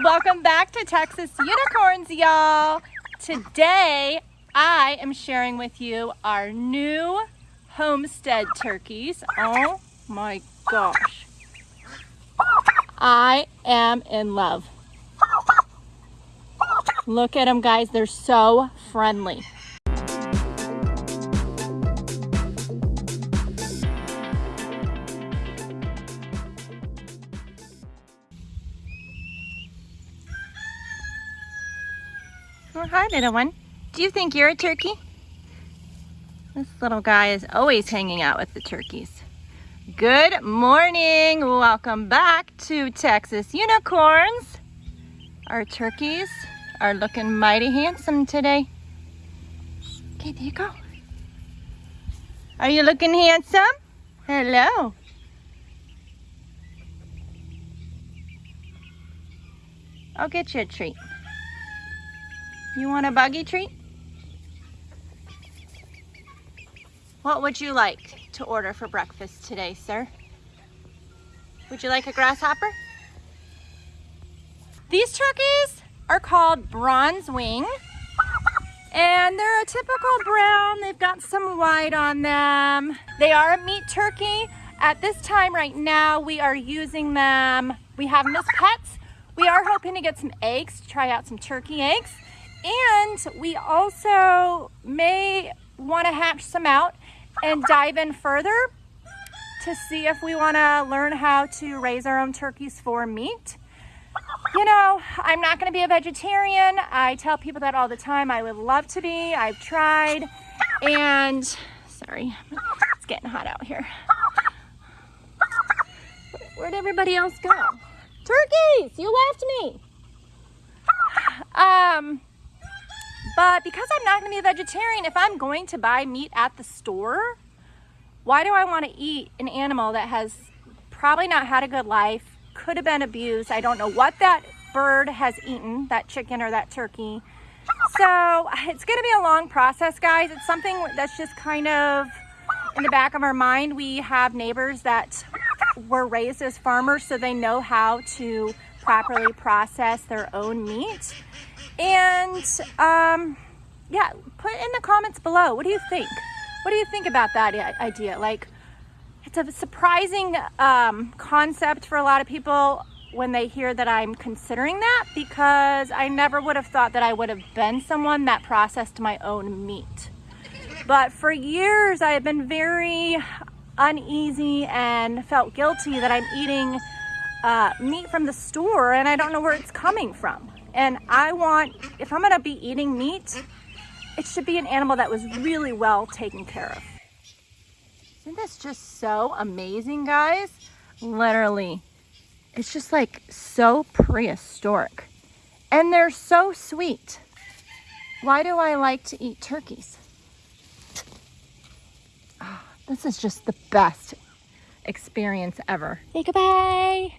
Welcome back to Texas Unicorns, y'all. Today, I am sharing with you our new homestead turkeys. Oh my gosh. I am in love. Look at them, guys. They're so friendly. Hi, little one. Do you think you're a turkey? This little guy is always hanging out with the turkeys. Good morning. Welcome back to Texas Unicorns. Our turkeys are looking mighty handsome today. Okay, there you go. Are you looking handsome? Hello. I'll get you a treat. You want a buggy treat? What would you like to order for breakfast today, sir? Would you like a grasshopper? These turkeys are called bronze wing and they're a typical brown. They've got some white on them. They are a meat turkey. At this time right now, we are using them. We have them as pets. We are hoping to get some eggs, to try out some turkey eggs. And we also may want to hatch some out and dive in further to see if we want to learn how to raise our own turkeys for meat. You know, I'm not going to be a vegetarian. I tell people that all the time. I would love to be. I've tried. And, sorry, it's getting hot out here. Where'd everybody else go? Turkeys, you left me. Um, but because I'm not gonna be a vegetarian, if I'm going to buy meat at the store, why do I wanna eat an animal that has probably not had a good life, could have been abused. I don't know what that bird has eaten, that chicken or that turkey. So it's gonna be a long process, guys. It's something that's just kind of in the back of our mind. We have neighbors that were raised as farmers, so they know how to properly process their own meat. And um, yeah, put in the comments below. What do you think? What do you think about that idea? Like, it's a surprising um, concept for a lot of people when they hear that I'm considering that because I never would have thought that I would have been someone that processed my own meat. But for years, I have been very uneasy and felt guilty that I'm eating uh, meat from the store and I don't know where it's coming from. And I want, if I'm gonna be eating meat, it should be an animal that was really well taken care of. Isn't this just so amazing, guys? Literally, it's just like so prehistoric. And they're so sweet. Why do I like to eat turkeys? Oh, this is just the best experience ever. Say goodbye.